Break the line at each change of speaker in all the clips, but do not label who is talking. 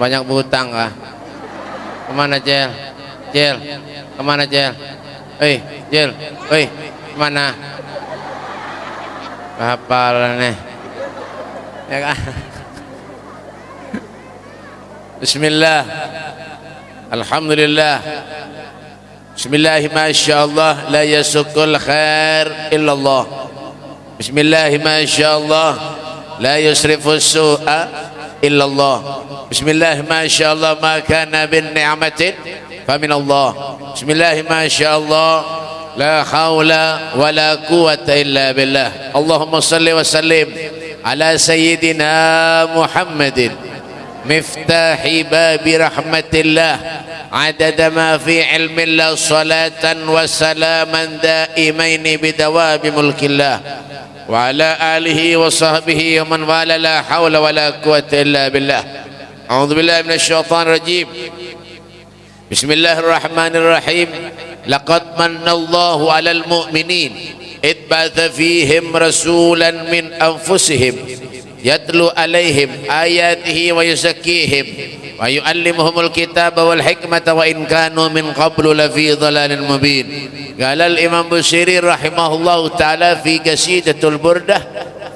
banyak berhutang kah ke mana Jel? Jel ke mana Jel? Hei Jel Hei ke mana? Hafal nih ya kan? Bismillah. Alhamdulillah. Bismillah Masya Allah La yasukul khair illallah. Bismillah Masya Allah La yusrifu su'a إلا الله. بسم الله ما شاء الله ما كان بالنعمة فمن الله. بسم الله ما شاء الله. لا حول ولا قوة إلا بالله. اللهم صل وسلم على سيدنا محمد. مفتاح باب رحمة الله. عدد ما في علم الله صلاة وسلاما دائمين بدواب ملك الله. وعلى آله وصحبه ومن والاه لا حول ولا قوة إلا بالله. أعوذ بالله من الشيطان الرجيم. بسم الله الرحمن الرحيم. لقد من الله على المؤمنين إذ بعث فيهم رسولا من أنفسهم يتلو عليهم آياته ويزكيهم. ويعلمهم الكتاب والحكمة وإن كانوا من قبل لفي ضلال مبين. قال الإمام بشيري رحمه الله تعالى في قصيدة البردة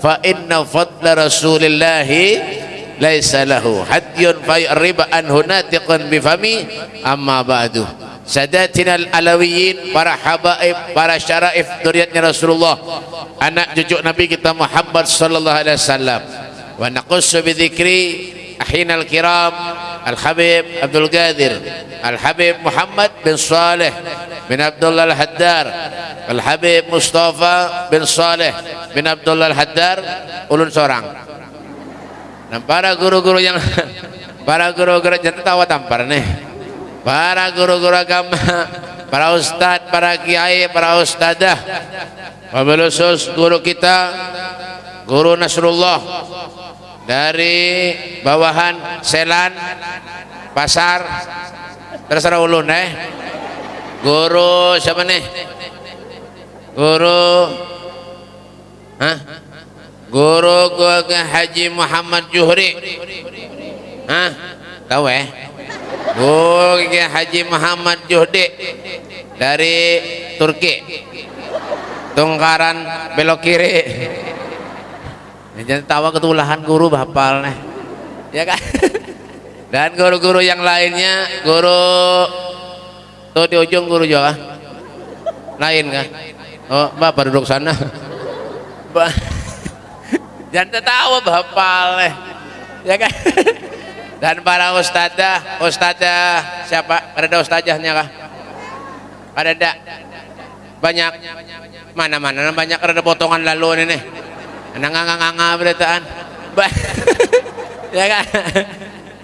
فإن فضل رسول الله ليس له. حد فيقرب عنه ناتق بفمي أما بعد. Sadatina al-alawiyin para habaib para syaraif duriatnya Rasulullah anak cucu Nabi kita Muhammad sallallahu alaihi wasallam wa naqussu bi ahinal kiram al-habib Abdul Qadir al-habib Muhammad bin Saleh bin Abdullah al-Haddar al-habib Mustafa bin Saleh bin Abdullah al-Haddar ulun seorang dan para guru-guru yang para guru-guru jangan tawa tampar nih. Para guru-guru agama, para ustadz, para kiai, para ustadzah, wabil khusus guru kita, guru Nasrullah dari bawahan Selan, Pasar, terserah ulun eh. Guru siapa nih? Guru, Hah? Guru gua Haji Muhammad Juhri, Hah? Tahu eh? Oh, Haji Muhammad Juhdi dari Turki. Tungkaran belok kiri. Jangan tawa ketulahan guru bapal nih. Ya kan? Dan guru-guru yang lainnya, guru tuh di ujung guru juga. Lain kan? Oh, Bapak duduk sana. Jangan tertawa bapal nih. Ya kan? dan para ustadzah ustadzah siapa ada ustadzahnya kah ada enggak banyak mana-mana banyak ada potongan lalu ini nih nganga-nganga beritaan ya kan?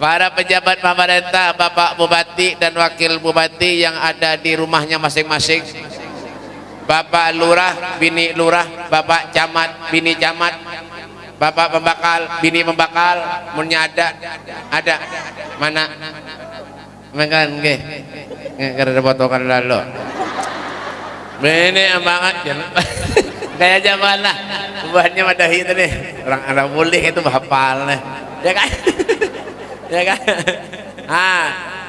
Para pejabat pemerintah Bapak Bupati dan Wakil Bupati yang ada di rumahnya masing-masing. Bapak Lurah, Bini Lurah, Bapak Camat, Bini Camat. Bapak pembakal bini pembakal. Munnya ada. Ada. Mana? Makan ke karena potongan lalu. Ini banget kayak zaman lah buahnya madahi itu nih. Orang anak boleh itu hafal nih. Ya kan? Ya kan? Ah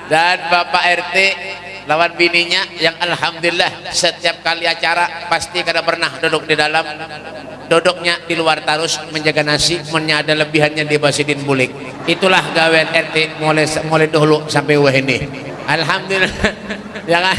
dan bapak RT lawan bininya yang alhamdulillah setiap kali acara pasti kada pernah duduk di dalam. Duduknya di luar tarus menjaga nasi menyada lebihannya di basidin bulik. Itulah gawean RT mulai mulai dulu sampai wah ini. Alhamdulillah. Ya kan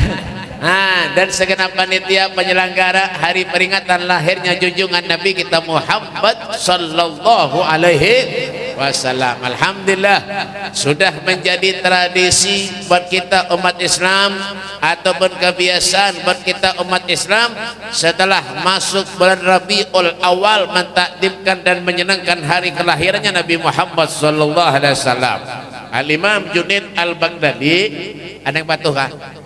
Nah, dan segenap panitia penyelenggara hari peringatan lahirnya junjungan Nabi kita Muhammad sallallahu alaihi wasallam. Alhamdulillah sudah menjadi tradisi buat kita umat Islam ataupun kebiasaan buat kita umat Islam setelah masuk bulan Rabiul Awal mentakdimkan dan menyenangkan hari kelahirannya Nabi Muhammad sallallahu alaihi wasallam. Al Imam Junaid Al Baghdadi ada yang patuh kah?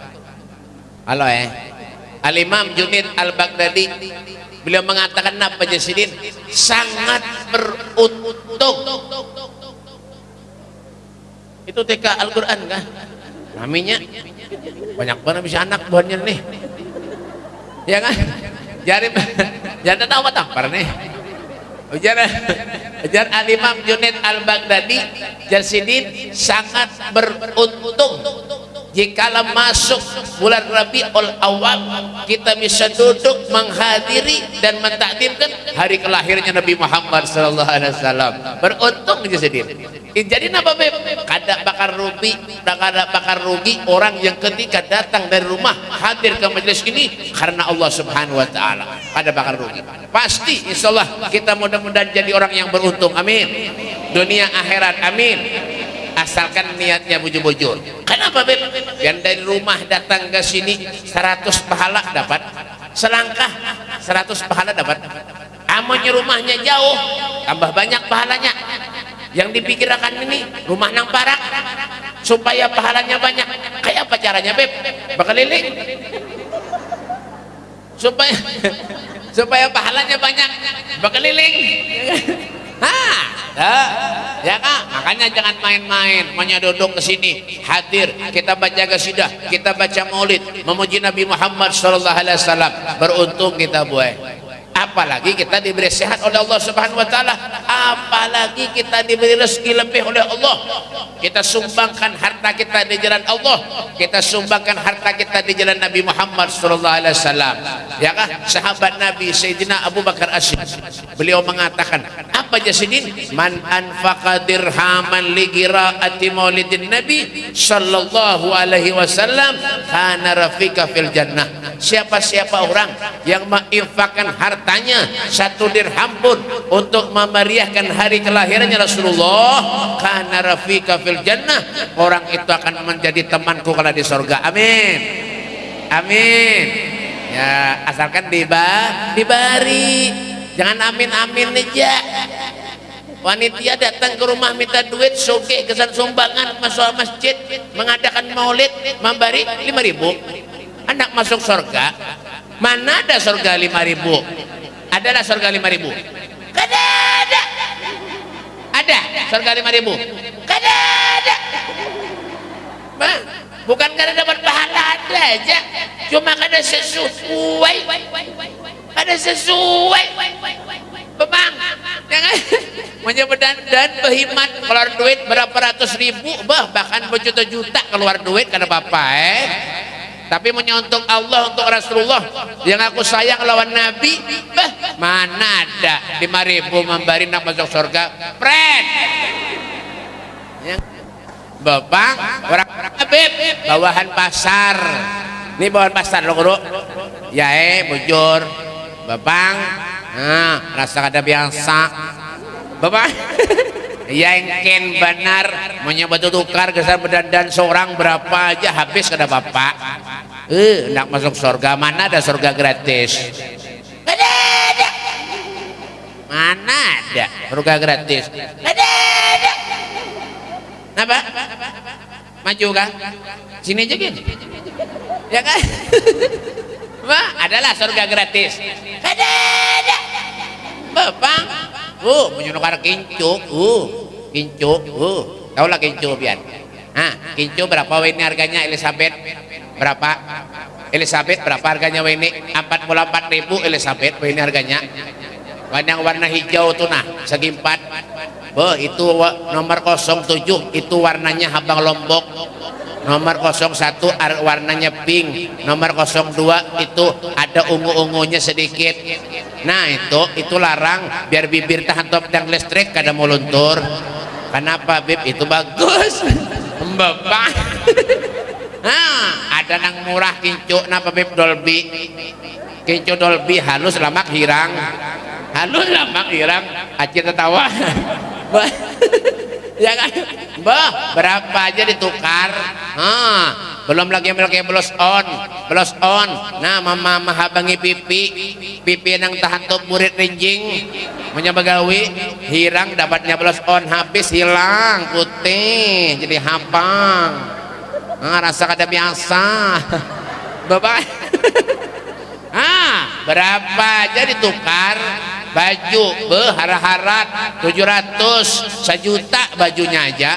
Halo eh. Al Imam Junaid Al Baghdadi beliau mengatakan apa Jasidin sangat beruntung. Itu TK Al-Quran kah maminya banyak banget bisa anak buahnya nih. Ya kan? Jadi jangan tahu apa tak nih. Ujar, ujar Al-Imam Junaid Al-Baghdadi Jasidin sangat beruntung jika masuk bulan Rabiul Awal kita bisa duduk menghadiri dan mentakdirkan hari kelahirannya Nabi Muhammad sallallahu alaihi wasallam. Beruntung aja sendiri jadi apa beb? Kada bakar rugi kada bakar rugi orang yang ketika datang dari rumah hadir ke majelis ini karena Allah subhanahu wa ta'ala. Kada bakar rugi. Pasti insyaallah kita mudah-mudahan jadi orang yang beruntung. Amin. Dunia akhirat. Amin asalkan niatnya bujur-bujur. Kenapa Beb? yang dari rumah datang ke sini 100 pahala dapat. Selangkah 100 pahala dapat. Amonnya rumahnya jauh tambah banyak pahalanya. Yang dipikirkan ini rumah nang parak supaya pahalanya banyak. Kayak apa caranya Beb? bekeliling supaya supaya pahalanya banyak bekeliling Hah, ya kak, makanya jangan main-main, maunya duduk ke sini, hadir, kita baca kasidah, kita baca maulid, memuji Nabi Muhammad Sallallahu Alaihi Wasallam, beruntung kita buat. Apalagi kita diberi sehat oleh Allah Subhanahu wa taala. Apalagi kita diberi rezeki lebih oleh Allah. Kita sumbangkan harta kita di jalan Allah. Kita sumbangkan harta kita di jalan Nabi Muhammad sallallahu alaihi wasallam. Ya kah sahabat Nabi Sayyidina Abu Bakar Asyid beliau mengatakan apa jasidin? Man anfaqa dirhaman li qiraati maulidin nabi sallallahu alaihi wasallam kana rafika fil jannah. Siapa-siapa orang yang menginfakkan harta hartanya satu dirham pun untuk memeriahkan hari kelahirannya Rasulullah karena rafika fil jannah orang itu akan menjadi temanku kalau di surga. Amin. Amin. Ya asalkan diba dibari jangan amin amin aja. Wanita datang ke rumah minta duit soge kesan sumbangan masuk masjid mengadakan maulid memberi lima ribu. Anak masuk surga mana ada surga lima ribu? Adalah surga lima ribu? Kada ada. Ada surga lima ribu? Kada ada. Bang, bukan karena dapat pahala ada aja. Cuma kada sesuai kada sesuai. Bebang jangan. Dan berhemat keluar duit berapa ratus ribu bah bahkan berjuta-juta keluar duit karena bapak eh. Tapi menyontok Allah untuk Rasulullah. Yang aku sayang lawan Nabi bah, mana ada lima ribu memberi nak masuk surga. Friend. Yang Bapak orang Habib bawahan pasar. Ini bawahan pasar lo guru. Ya eh bujur Bapak nah rasa ada biasa. Bapak yang ken benar. Menyebut tukar kesan dan seorang berapa aja habis kada bapak. Eh nak masuk surga mana ada surga gratis? Ada ada mana ada surga gratis? Ada ada apa maju kan sini aja gini ya kan Wah, adalah surga gratis. Ada ada. Uh menyunukar kincuk uh. Kincuk uh. Tahu lah kincuk biar ah kincuk berapa ini harganya Elizabeth? Berapa? Elizabeth berapa harganya ini 44 ribu Elizabeth ini harganya. Yang warna hijau tuh nah segi empat. Oh itu nomor 07 itu warnanya habang lombok nomor 01 warnanya pink. Nomor 02 itu ada ungu-ungunya sedikit. Nah itu itu larang biar bibir tahan top dan listrik kada mau luntur. Kenapa bib? Itu bagus. Bapak nah ada nang murah kincu. Napa bib? Dolby. Kincu dolby halus lamak hirang. Halus lamak hirang. Aci tertawa. ya kan? Bah berapa aja ditukar? Ah belum lagi lagi belos on belos on. Nah mama mahabangi pipi. Pipi yang tahan tuh murid rinjing. Punya begawi hirang dapatnya belos on. Habis hilang putih jadi hapang. Ah, rasa kada biasa. Bapak ah berapa aja ditukar baju berharat-harat 700 sejuta bajunya aja.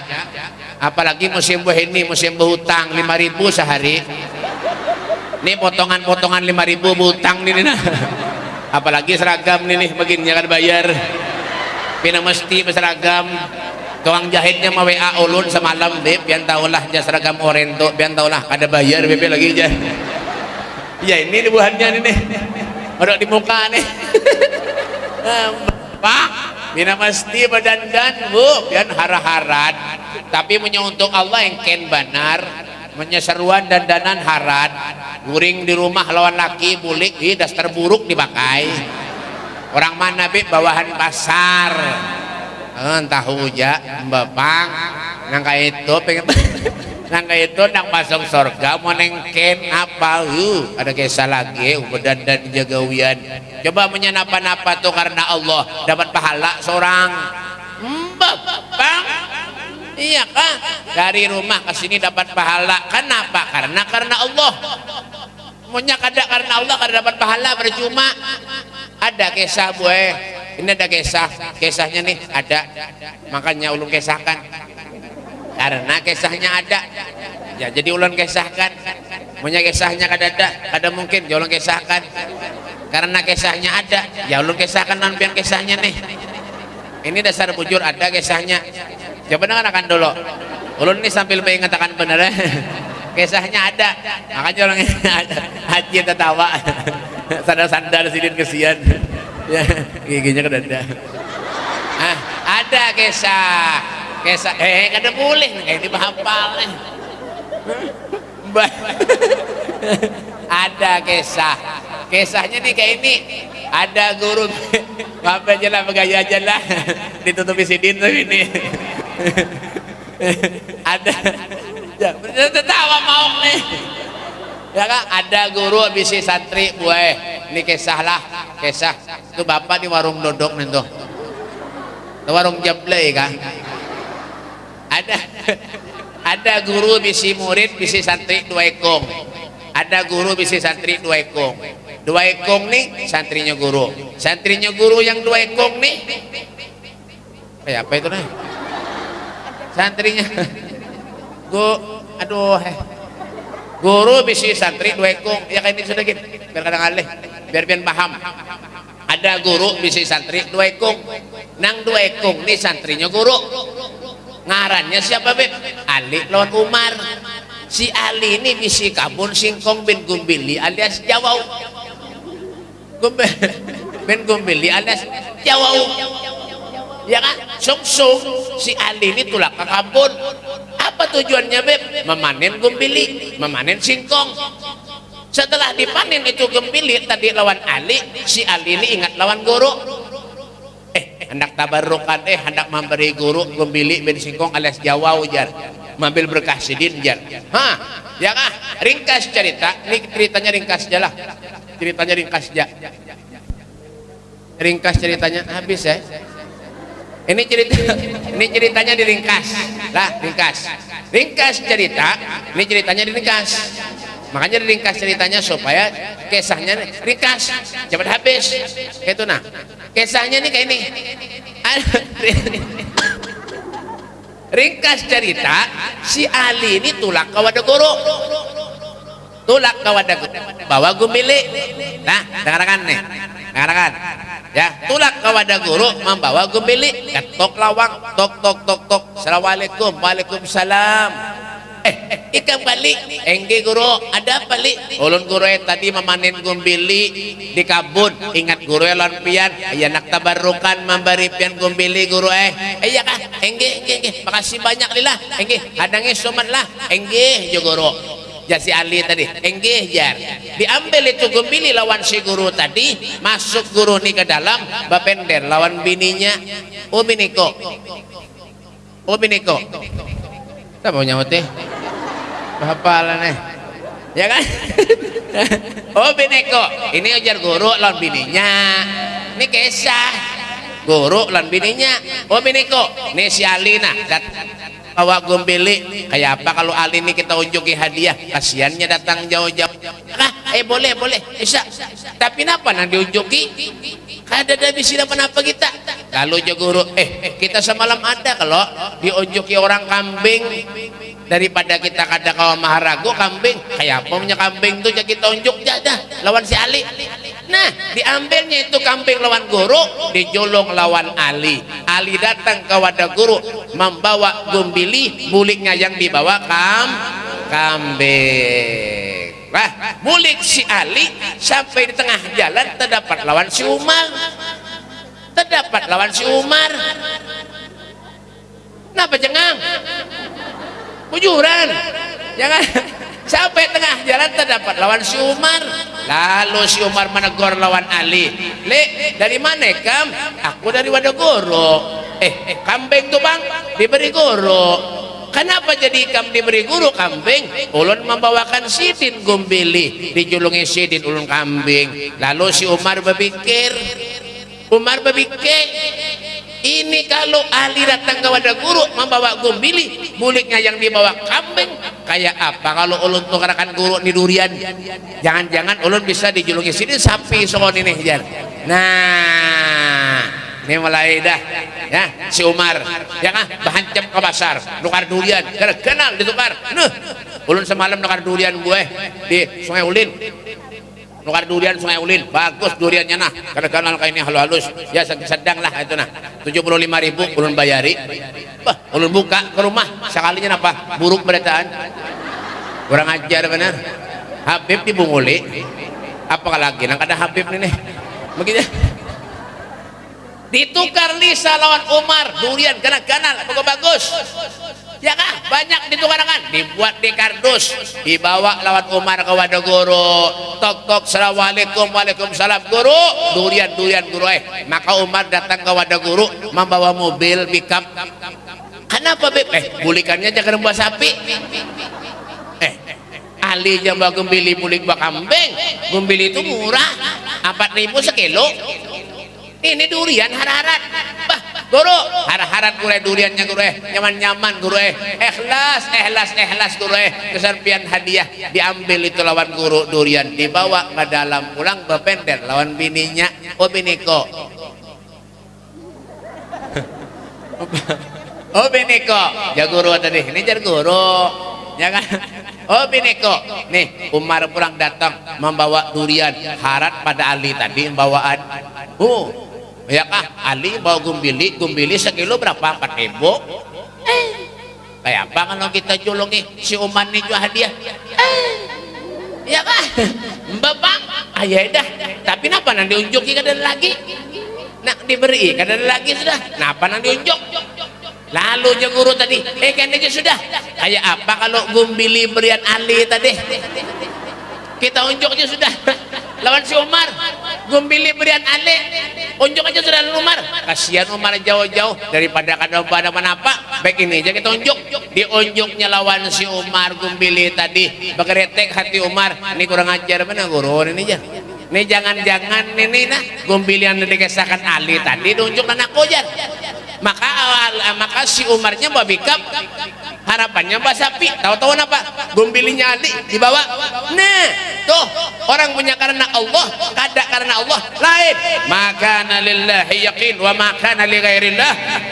Apalagi musim buah ini musim berhutang 5000 sehari. Ini potongan-potongan 5000 berhutang nih nah. apalagi seragam nih nih begini kan bayar. Pinang mesti berseragam. Tukang jahitnya mau WA ulun semalam beb. Biar tahulah jas seragam orento biar tahulah ada bayar beb lagi aja ya ini buahannya nih ada di muka nih Pak mina mesti badan dan bu dan hara-harat tapi menyeuntuk Allah yang ken benar menyeseruan dan danan harat guring di rumah lawan laki bulik di daster buruk dipakai. Orang mana bi, bawahan pasar. Entah hujan bepang. Nangka itu pengen Nangka itu nak masuk surga mau nengken apa uh, ada kisah lagi badan dan jagawian coba menyenapa-napa tuh karena Allah dapat pahala seorang. Mbak bang. Iya kah? Dari rumah ke sini dapat pahala. Kenapa? Karena karena Allah. Maunya kada karena Allah kada dapat pahala percuma. Ada kisah buah ini ada kisah. Kisahnya nih ada. Makanya ulun kisahkan karena kisahnya ada. Ya jadi ulun kisahkan. Punya kisahnya kada ada ada mungkin ya ulun kisahkan. Karena kisahnya ada ya ulun kisahkan nampian kisahnya nih. Ini dasar bujur ada kisahnya. Coba dengarkan dulu. Ulun ini sambil mengatakan benar kisahnya ada. Makanya orang haji tertawa. Sandar-sandar sidin kesian. Ya giginya kan ada ah, ada kisah Kesah, eh kada boleh kayak di bahapal nih. ada kisah. Kisahnya nih kayak ini. Ada guru apa aja lah aja lah ditutupi sidin tuh ini. ada ya, tertawa mau nih. Ya kan ada guru bisi santri buah. Ini kisah lah, kisah. Itu bapak di warung dodok nih tuh. Warung jablay kan ada ada guru bisi murid bisi santri dua ekong. Ada guru bisi santri dua ekong. Dua ekong nih santrinya guru. Santrinya guru yang dua ekong nih. Kayak apa itu nih santrinya. Guru aduh eh. guru bisi santri dua ekong. Ya kayak ini sudah gitu biar kadang alih biar biar paham. Ada guru bisi santri dua ekong. Nang dua ekong nih santrinya guru ngarannya siapa beb? Ali lawan Umar. Si Ali ini bisi kabun singkong bin gumbili alias jawau bin gumbili alias jawau ya kan? Sung sung si Ali ini tulak ke kabun apa tujuannya beb? Memanen gumbili memanen singkong. Setelah dipanen itu gembili tadi lawan Ali si Ali ini ingat lawan guru hendak tabarukan eh hendak memberi guru gembili ben singkong alias Jawa ujar mambil berkah sidin jar ha ya kah? Ringkas cerita. Ini ceritanya ringkas aja lah. Ceritanya ringkas aja ringkas ceritanya. Habis ya ini cerita ini ceritanya diringkas. Lah ringkas. Ringkas cerita ini ceritanya diringkas makanya diringkas ceritanya supaya kisahnya ringkas cepat habis. Itu nah. Kisahnya nih kayak ini. Ringkas cerita si Ali ini tulak kawada guru tulak kawada bawa gumili nah dengarkan nih dengarkan. Ya tulak kawada guru membawa gumili ketok lawang tok tok tok tok. Assalamualaikum waalaikumsalam eh, ikan balik. Engge guru ada balik ulun guru tadi memanen gumbili di kabun. Ingat guru yang pian. Ya nak tabarukan memberi pian gumbili guru eh. Eh ya kah? Engge engge engge. Makasih banyak lila engge hadangnya somat lah. Engge jo guru. Ya si Ali tadi. Enggih jar diambil itu gembili lawan si guru tadi. Masuk guru nih ke dalam. Bapender lawan bininya. Oh biniko oh apa mau nyamut teh hafalan eh ya kan? Oh bineko ini ujar guru lawan bininya. Ini kesah. Guru lawan bininya. Oh bineko ini si Alina bawa gombeli. Kayak apa kalau Ali ini kita unjuki hadiah? Kasihannya datang jauh-jauh. Ah eh boleh boleh. Bisa. Tapi kenapa nang diunjuki ada bisi apa kita. Lalu jo guru eh kita semalam ada kalau diunjuki orang kambing. Daripada kita kada kawa maharago kambing kayak apa punya kambing tuh jadi kita unjuk? Jadah lawan si Ali. Nah diambilnya itu kambing lawan guru dijolong lawan Ali. Ali datang ke wadah guru membawa gumbili buliknya yang dibawa kam kambing Wah, bulik si Ali sampai di tengah jalan terdapat lawan si Umar. Terdapat lawan si Umar. Kenapa cengang bujuran jangan sampai tengah jalan terdapat lawan si Umar. Lalu si Umar menegur lawan Ali. Le dari mana kam? Aku dari Wadogoro. Eh, eh kambing tuh bang. Diberi guru kenapa jadi kam diberi guru kambing? Ulun membawakan sidin gumbili dijulungi sidin ulun kambing. Lalu si Umar berpikir Umar berpikir ini kalau Ali datang ke wadah guru membawa gumbili buliknya yang dibawa kambing kayak apa? Kalau ulun tukarakan guru di durian jangan-jangan ulun bisa dijulungi sini sapi soal ini nah ini mulai dah. Ya si Umar. Ya kan bahan cem ke pasar. Nukar durian. Kenal ditukar nuh. Ulun semalam nukar durian gue di sungai ulin. Nukar durian sungai ulin. Bagus duriannya nah. Karena kenal kayak ini halus-halus. Ya sedang lah itu nah. 75 ribu ulun bayari. Bah ulun buka ke rumah. Sekalinya apa buruk beritaan kurang ajar benar Habib dibunguli apa lagi? Nang ada Habib nih. Begitu ditukar Lisa lawan Umar durian karena kanal pokok bagus. Ya kah? Banyak ditukarkan dibuat di kardus dibawa lawan Umar ke wadah guru. Tok tok assalamualaikum waalaikumsalam. Guru durian durian guru eh. Maka Umar datang ke wadah guru membawa mobil pickup. Kenapa beb? Eh bulikannya jangan buah sapi. Eh Ali yang bawa gumbili bulik bawa kambing. Gumbili itu murah 4000 sekilo ini durian hararat bah guru. Har-harat guru duriannya guru eh. Nyaman-nyaman guru eh. Ikhlas ikhlas ikhlas guru eh. Keserpian hadiah diambil itu lawan guru durian. Dibawa ke dalam pulang bepender lawan bininya. Oh biniko oh biniko ya guru tadi ini jar guru. Ya kan? Oh biniko nih Umar pulang datang membawa durian harat pada Ali tadi bawaan oh ya kah? Ali bawa gumbili gumbili sekilo berapa? Empat ribu. Eh. Kayak apa kalau kita julungi si Uman ini jual hadiah? Eh. Ya kah? Bapak ayah dah. Tapi kenapa nanti unjuki kadang lagi? Nak diberi kadang lagi sudah. Kenapa nanti unjuk lalu je guru tadi. Eh kan aja sudah. Kayak apa kalau gumbili berian Ali tadi kita unjuk aja sudah. Lawan si Umar. Gumbili berian Ali unjuk aja sudah Umar. Kasihan Umar jauh-jauh. Daripada kadang pada apa baik ini aja kita unjuk. Diunjuknya lawan si Umar gumbili tadi. Berkeretek hati Umar. Ini kurang ajar mana guru? Ini aja. Ini jangan-jangan ini nah. Gumbili yang dikesahkan Ali tadi diunjuk anak kojar maka awal maka si Umarnya bawa bikap harapannya mbak sapi. Tahu-tahu apa? Gumbilinya Ali dibawa. Nah tuh orang punya karena Allah kada karena Allah lain. Maka lillahi yakin wa maka li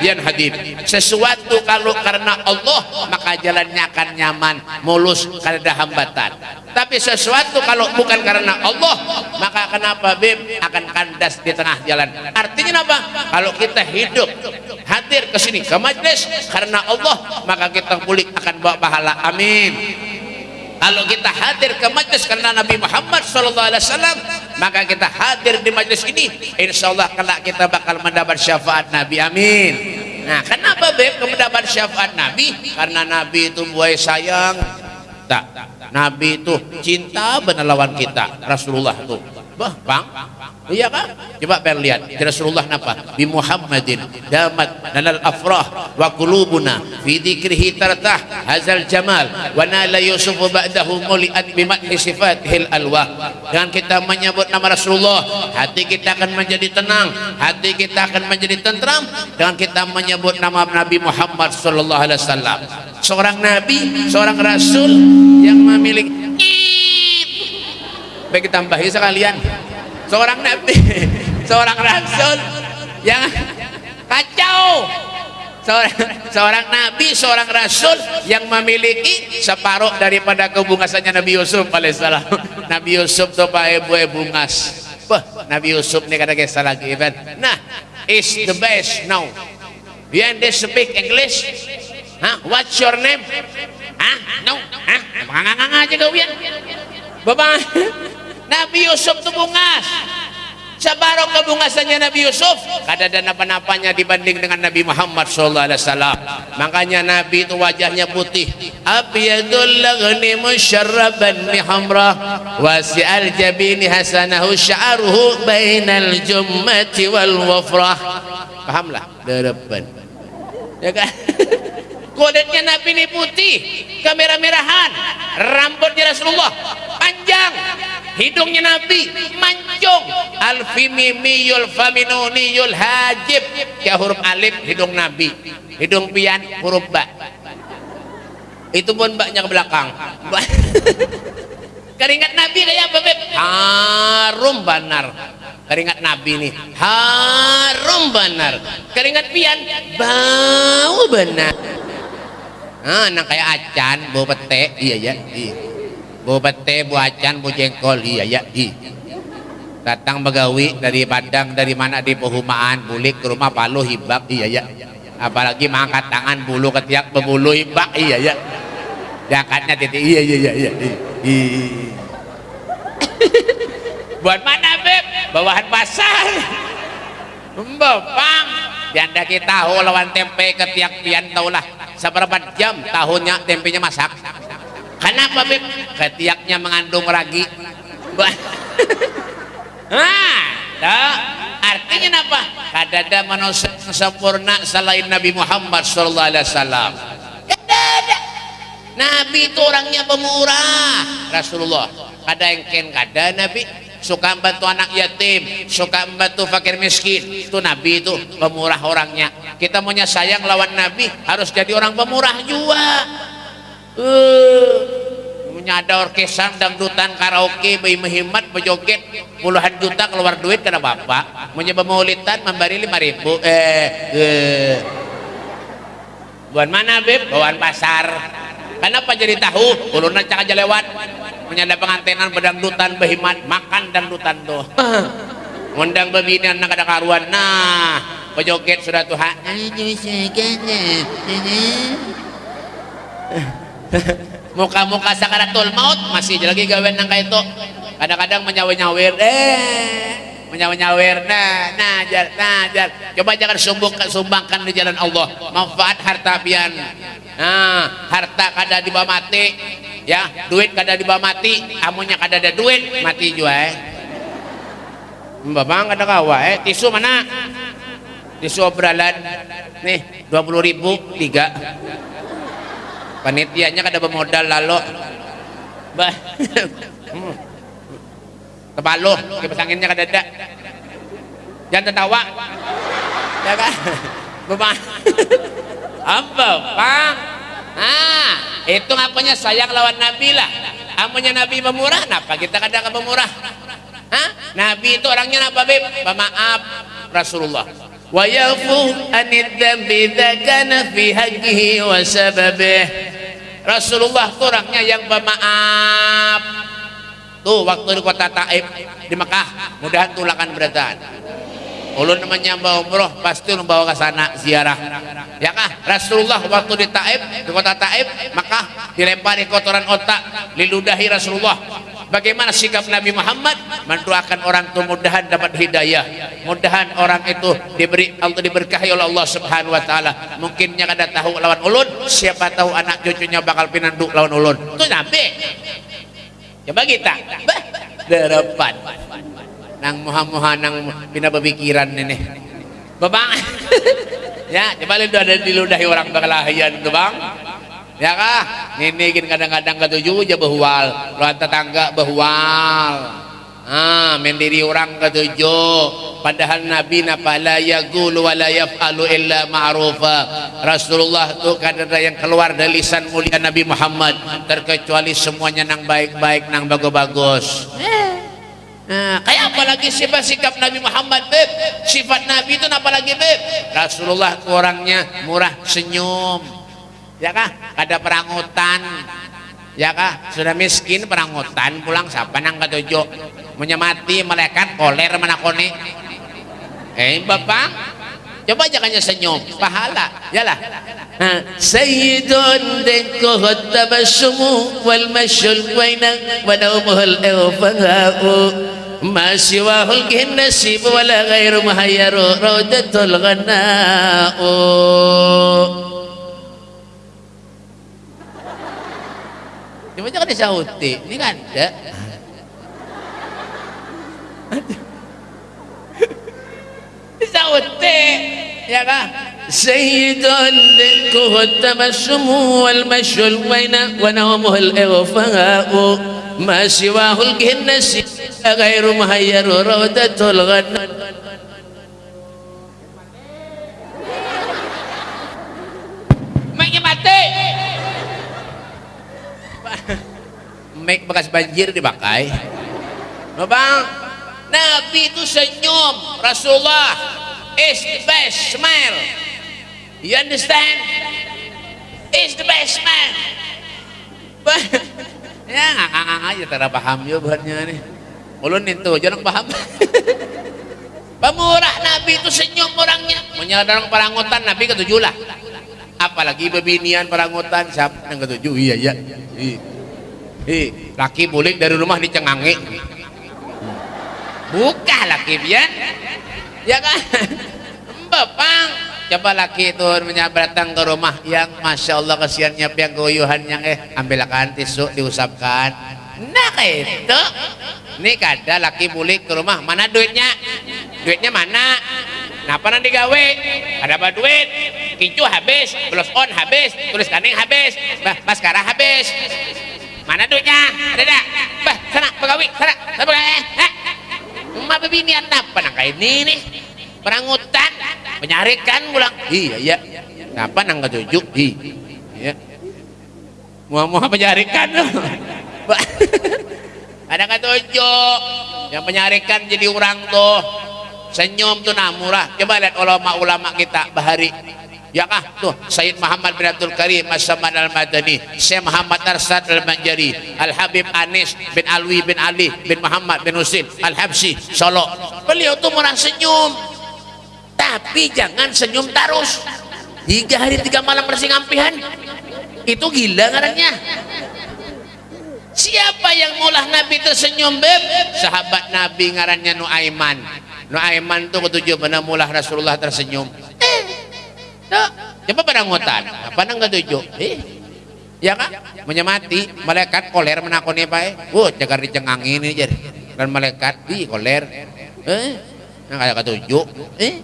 yan hadid. Sesuatu kalau karena Allah maka jalannya akan nyaman mulus kada ada hambatan. Tapi sesuatu kalau bukan karena Allah maka kenapa bib akan kandas di tengah jalan. Artinya apa? Kalau kita hidup hadir ke sini ke majlis karena Allah maka kita pulih akan bawa pahala. Amin. Kalau kita hadir ke majlis karena Nabi Muhammad SAW maka kita hadir di majlis ini insya Allah kelak kita bakal mendapat syafaat Nabi. Amin. Nah kenapa beb mendapat syafaat Nabi? Karena Nabi itu buai sayang. Tak. Nabi itu cinta benar lawan kita Rasulullah tuh bah bang. Iya kan coba pengen lihat. Di Rasulullah napa bi Muhammadin damat nalal afrah wa qulubuna fi dzikrihi tartah hazal jamal wa nala yusuf ba'dahu muliat bi madhi sifatihil alwa dengan kita menyebut nama Rasulullah hati kita akan menjadi tenang hati kita akan menjadi tentram. Dengan kita menyebut nama Nabi Muhammad sallallahu alaihi wasallam. Seorang nabi seorang rasul yang memiliki baik tambahi sekalian seorang nabi seorang rasul yang kacau seorang, seorang nabi seorang rasul yang memiliki separuh daripada kebungasannya Nabi Yusuf alaihissalam Nabi Yusuf tuh pak ibu bungas Bah, Nabi Yusuf ini kata kisah lagi kan nah is the best now you they speak English Huh? What's your name? Hah? No? Hah? Manganganga aja kau ya? Bapak, Nabi Yusuf itu bungas. Sabarok kebungasannya Nabi Yusuf kada ada napa-napanya dibanding dengan Nabi Muhammad wasallam. Makanya Nabi itu wajahnya putih. Abyadul laghni musyarraban bihamra wasi'al jabini hasanahu sya'ruhu bainal jummati wal wafrah. Pahamlah? Depan. Ya kan? Kulitnya Nabi ini putih, kemerah-merahan. Rambutnya Rasulullah panjang. Hidungnya Nabi mancung. Alfimimiyul faminuniyul hajib. Ya huruf alif hidung Nabi. Hidung pian huruf ba. Itu pun baknya ke belakang. Keringat Nabi kayak apa? Harum banar. Keringat Nabi ini harum banar. Keringat pian bau benar. Ah, nang kayak acan, bau pete, iya ya, iya. Bau pete, bau acan, bau jengkol, iya ya, iya. Datang begawi dari Padang, dari mana di Pehumaan, bulik ke rumah Palu hibak, iya ya. Apalagi mengangkat tangan bulu ketiak berbulu hibak, iya ya. Jakatnya titik, iya iya iya iya. iya. Buat mana beb? Bawahan pasar. Mbapang. Janda kita tahu lawan tempe ketiak pian taulah seberapa jam tahunnya tempenya masak. Kenapa beb ketiaknya mengandung ragi. Nah dah. artinya apa? Kadada manusia sempurna selain Nabi Muhammad sallallahu alaihi wasallam. Nabi itu orangnya pemurah Rasulullah. Kada engken kada Nabi? Suka membantu anak yatim suka membantu fakir miskin. Itu Nabi itu pemurah orangnya kita maunya sayang lawan Nabi harus jadi orang pemurah juga. Uh, ada orkesan dangdutan karaoke bayi mehimat bejoget puluhan juta keluar duit karena bapak. Punya pemaulitan memberi lima ribu eh, eh. buat mana beb? Bawaan pasar. Kenapa jadi tahu? Ulun cak aja lewat. Menyada pengantenan bedangdutan behimat makan dangdutan tuh. Ngundang bebinian nak ada karuan. Nah pejoget sudah Tuhan muka-muka sakaratul maut masih lagi gawen nang itu kadang-kadang menyawer-nyawer. Eh menyawer-nyawer. Nah nah jar nah jar. Coba jangan sumbang sumbangkan di jalan Allah. Manfaat harta pian. Nah harta kada dibawa mati ya. Duit kada dibawa mati amunya kada ada duit mati juga eh. Mbak kada kawa eh. Tisu mana tisu obralan nih 20 ribu tiga. Panitianya kada bermodal lalu. Bah. Kepalo kipas anginnya kada ada. Jangan tertawa. Ya kan? Bapak apa bang? Ah itu ngapain sayang lawan nabi lah. Amunya nabi pemurah kenapa kita kadang pemurah? Hah? Nabi itu orangnya apa beb? Pemaaf Rasulullah. Yafu anid dambi kana fi haqqihi wa sababih. Rasulullah orangnya yang pemaaf. Tuh waktu di kota Taif di Mekah, mudahan tulakan beratan. Ulun namanya bawa umroh pasti ulun bawa ke sana ziarah. Ya kah? Rasulullah waktu di Taif, di kota Taif, Mekah dilempari kotoran otak, liludahi Rasulullah Bagaimana sikap Nabi Muhammad mendoakan orang itu mudahan dapat hidayah. Mudahan orang itu diberi Allah diberkahi oleh Allah Subhanahu wa taala. Mungkinnya kada tahu lawan ulun, siapa tahu anak cucunya bakal pinanduk lawan ulun. Itu Nabi. Coba kita. Bah. Nang muha-muha nang pina berpikiran ini. Babang. ya, coba lihat ada diludahi orang bakalahian itu, Bang. Ya kah? Ninigin kadang-kadang ketujuh aja bahwal. Luar tetangga bahwal. Ah, mendiri orang ketujuh. Padahal Nabi napa la yaqulu wa la yaf'alu illa ma'rufa. Rasulullah tu kadang yang keluar dari lisan mulia Nabi Muhammad terkecuali semuanya nang baik-baik nang bagus-bagus. Nah, kayak apa lagi sifat sikap Nabi Muhammad, Beb? Sifat Nabi itu apa lagi, Beb? Rasulullah orangnya murah senyum ya kah? Ada perangutan. Ya kah? Sudah miskin perangutan. Pulang siapa nang ketujuh? Menyemati malaikat koler menakoni eh bapak. Coba jangan senyum. Pahala. Yalah. Sayyidun dengku tabassumu wal masyul waina wa naumuhul irfaha'u ma siwahul nasib wala ghairu mahayyaru raudatul ghana'u Cuma jangan disauti. Ini kan ada. disauti. Ya kan? Sayyidun kuhu tamassumu wal masyul waina wa nawmuhul ighfa'u ma siwahul ginnasi ghairu muhayyaru make bekas banjir dipakai. Bang Nabi itu senyum Rasulullah is the best smile you understand? Is the best smile ya ngakak aja tara paham ya buatnya nih ulun itu jangan paham. Pemurah Nabi itu senyum orangnya. Menyadar perangutan Nabi ketujuh lah. Apalagi bebinian perangutan siapa yang ketujuh? Iya iya, iya. Hi, laki bulik dari rumah dicengangi. Buka laki bian. Ya kan? Bapang, coba laki itu datang ke rumah yang masya Allah kesiannya yang goyuhan yang eh ambil akan tisu diusapkan. Nah itu, ini kada laki bulik ke rumah mana duitnya? Duitnya mana? Kenapa nanti gawe? Ada apa duit? Kicu habis, plus on habis, tulis kaning habis, maskara habis. Mana duitnya? Ada tak? Bah, sana pegawai, sana, sana pegawai. Eh, Emak bebinian apa nang kayak ini nih? Perangutan, menyarikan pulang. Iya, iya. Kenapa nang ketujuh? Iya. Muah-muah menyarikan loh. Ada ketujuh yang menyarikan jadi orang tuh senyum tuh namurah. Coba lihat ulama-ulama kita bahari Ya kah tuh Sayyid Muhammad bin Abdul Karim As-Samad Al-Madani. Syekh Muhammad Arsad Al-Manjari. Al-Habib Anis bin Alwi bin Ali bin Muhammad bin Husin Al-Habsi Solo. Beliau tuh murah senyum. Tapi jangan senyum terus. Tiga hari tiga malam bersingampihan itu gila ngarannya. Siapa yang mulah Nabi tersenyum beb? Sahabat Nabi ngarannya Nuaiman. Nuaiman tuh ketujuh benar mulah Rasulullah tersenyum Nah, coba pada ngotan. Apa nang ketujuh? Eh, ya kan? Menyemati malaikat koler menakoni bae. Oh, jaga dicengang ini jadi. Dan malaikat di koler. Eh, nang kayak ketujuh. Eh,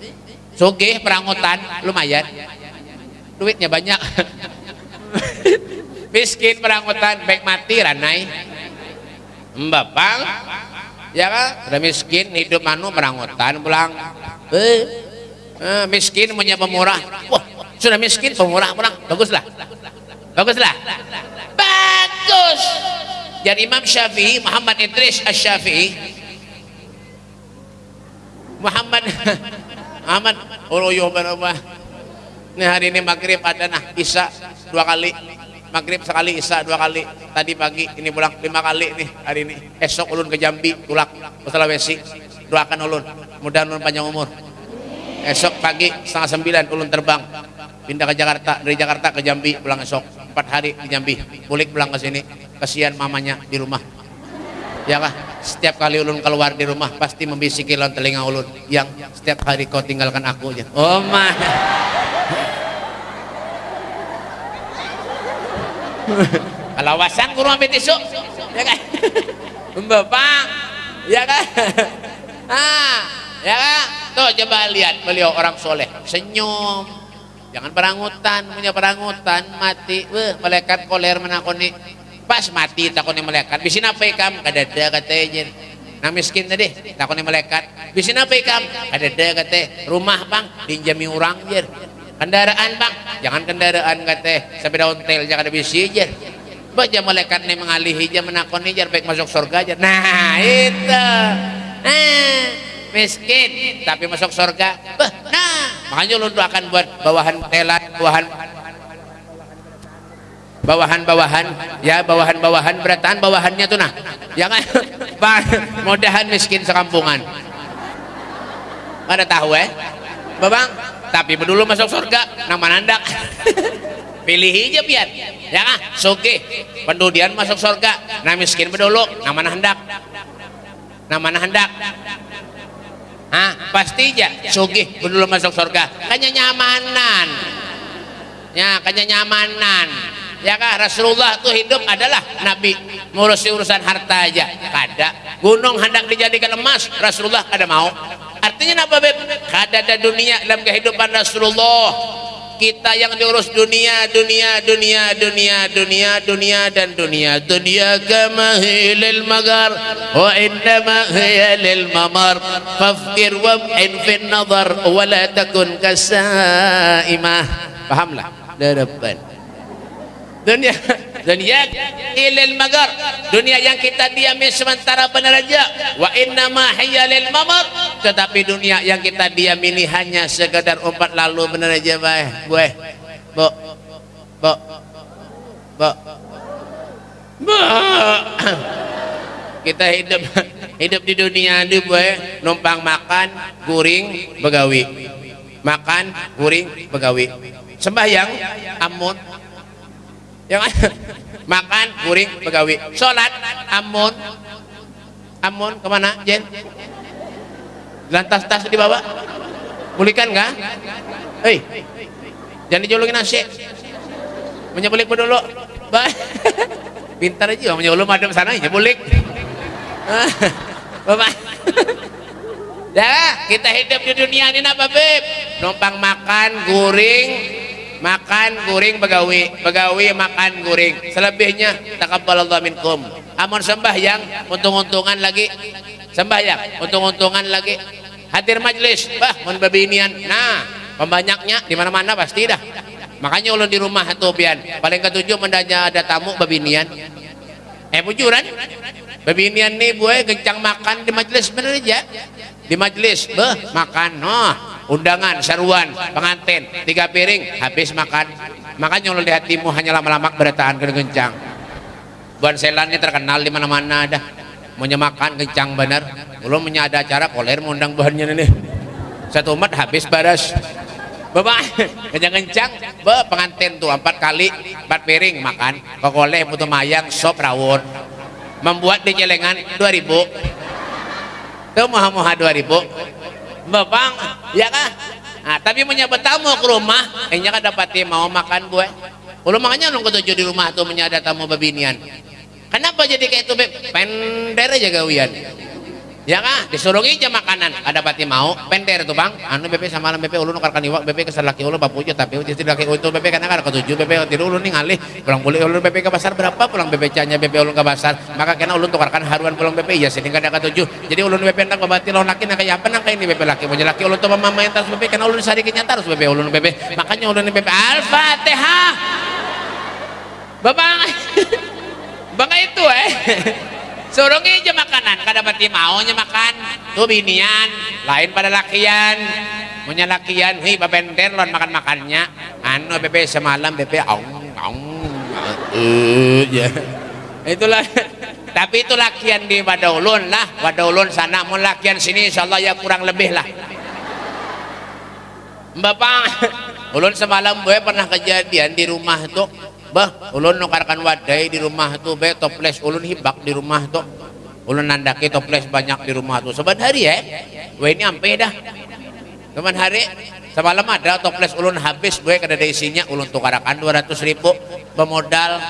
soge perangutan lumayan. Duitnya banyak. Miskin perangutan baik mati ranai. Mbapang ya kan? Udah miskin hidup manu perangutan pulang. Eh, eh, miskin punya pemurah. Wah sudah miskin pemurah pulang baguslah. Baguslah. Bagus. Dan Imam Syafi'i Muhammad Idris Asy-Syafi'i Muhammad Muhammad. Uluyo berubah ini hari ini maghrib ada nah Isya dua kali. Maghrib sekali Isya dua kali. Tadi pagi ini pulang lima kali nih hari ini. Esok ulun ke Jambi tulak. Ke Sulawesi doakan ulun. Mudah ulun panjang umur esok pagi setengah sembilan ulun terbang. Pindah ke Jakarta dari Jakarta ke Jambi pulang esok. Empat hari di Jambi. Pulik pulang ke sini. Kasihan mamanya di rumah. Ya kah? Setiap kali ulun keluar di rumah pasti membisiki lawan telinga ulun. Yang setiap hari kau tinggalkan aku aja. Oh mah kalawasan kurang ambil tisu. Ya kan bapak ya kan ah ya kan tuh coba lihat beliau orang soleh. Senyum. Jangan perangutan punya perangutan mati. Weh, malaikat koler menakoni. Pas mati takoni malaikat. Bisin apa ikam? Kadada katanya nah miskin tadi takoni malaikat. Bisin apa ikam? Kadada kata rumah bang. Dinjami orang jer kendaraan bang. Jangan kendaraan kata sepeda ontel jangan ada bisi jer baca malaikat nih mengalihi aja menakoni jar baik masuk surga aja nah itu. Nah miskin tapi masuk surga. Bah, nah makanya lu akan buat bawahan telat bawahan bawahan-bawahan ya bawahan-bawahan berataan bawahannya tuh nah. Ya kan? Mudahan miskin sekampungan. Pada tahu eh? Babang tapi dulu masuk surga nama nandak pilih aja biar ya kan? Soge pendudian masuk surga. Nah miskin bedulu nama hendak nama hendak Hah, pasti aja soge bedulu masuk surga. Kanya nyamanan ya kanya nyamanan ya kan Rasulullah tuh hidup adalah Nabi. Ngurusi urusan harta aja. Kada. Gunung hendak dijadikan emas Rasulullah kada mau. Artinya apa beb? Kada ada dunia dalam kehidupan Rasulullah kita yang diurus dunia dunia dunia dunia dunia dunia dan dunia. Dunia kama hilil magar wa innama hiya lil mamar. Fafkir wab'in fin nazar wa la takun kasaimah. Pahamlah depan. Dunia dunia ilil magar. Dunia yang kita diami sementara benar aja wa inna ma lil mamar. Tetapi dunia yang kita diami ini hanya sekedar umpat lalu benar aja baik gue bo bo bo bo kita hidup hidup di dunia ini gue numpang makan guring begawi. Makan guring begawi. Sembahyang amun yang makan kuring begawi. Sholat amun. Amun ke mana Jen? Lantas tas dibawa. Pulihkan nggak? Hei jangan dijulukin nasi menyebelik dulu pintar aja menyulum madem sana nyebulik. Bapak. Ya kita hidup di dunia ini apa beb numpang makan guring makan guring begawi. Begawi makan guring. Selebihnya takabbalallah minkum. Amun sembahyang untung-untungan lagi. Sembahyang untung-untungan lagi. Hadir majlis. Bah mun babinian nah pembanyaknya di mana-mana pasti dah. Makanya ulun di rumah tuh pian. Paling ketujuh mendanya ada tamu babinian eh bujuran. Babinian nih gue kencang makan di majlis bener aja. Di majlis beh makan. Noh undangan seruan pengantin tiga piring habis makan. Makanya lihat hatimu hanya lama-lama berataan kencang buan selannya terkenal di mana-mana dah. Mau makan kencang bener. Belum punya ada acara koler mengundang bahannya nih satu umat habis baras. Bapak, kencang-kencang, be pengantin tuh empat kali, empat piring makan, kokole putu mayang, sop rawon, membuat di celengan 2000 tuh muha-muha 2000 Bapak, ya kah? Nah, tapi menyebut tamu ke rumah, kayaknya kan dapati mau makan gue. Kalau makanya nunggu tujuh di rumah tuh menyada tamu babinian. Kenapa jadi kayak itu, Pender aja gawian ya kah? Disuruh aja makanan. Ada pati mau? Pender tuh bang. Anu bebe sama alam bebe ulun nukarkan iwak bebe kesal laki ulun bapuja tapi uji tidak itu bebe karena ada ketujuh. Bebe tidur ulun nih ngalih. Pulang beli ulun bebe ke pasar berapa? Pulang bebe canya bebe ulun ke pasar. Maka kena ulun tukarkan haruan pulang bebe ya sini ada ketujuh. Jadi ulun bebe nang kebati lawan laki kayak apa nang ini bebe laki punya laki ulun tuh mama yang terus bebe karena ulun sedikitnya terus bebe ulun bebe makanya ulun bebe al-fatihah! Bapak bangga itu eh suruh aja makanan. Kada pati maunya makan. Tuh binian. Lain pada lakian. Punya lakian. Hi babenter lon makan makannya. Anu bebe semalam bebe aung aung uh, ya. Itulah. Tapi itu lakian di Wadaulun lah. Wadaulun sana. Mau lakian sini insyaallah ya kurang lebih lah. Bapak ulun semalam gue pernah kejadian di rumah tuh bah ulun nukarkan wadai di rumah tuh be toples ulun hibak di rumah tuh ulun nandaki toples banyak di rumah tuh seban hari ya wah ini ampe dah. Seban hari semalam ada toples ulun habis gue kada ada isinya. Ulun tukarakan 200 ribu. Pemodal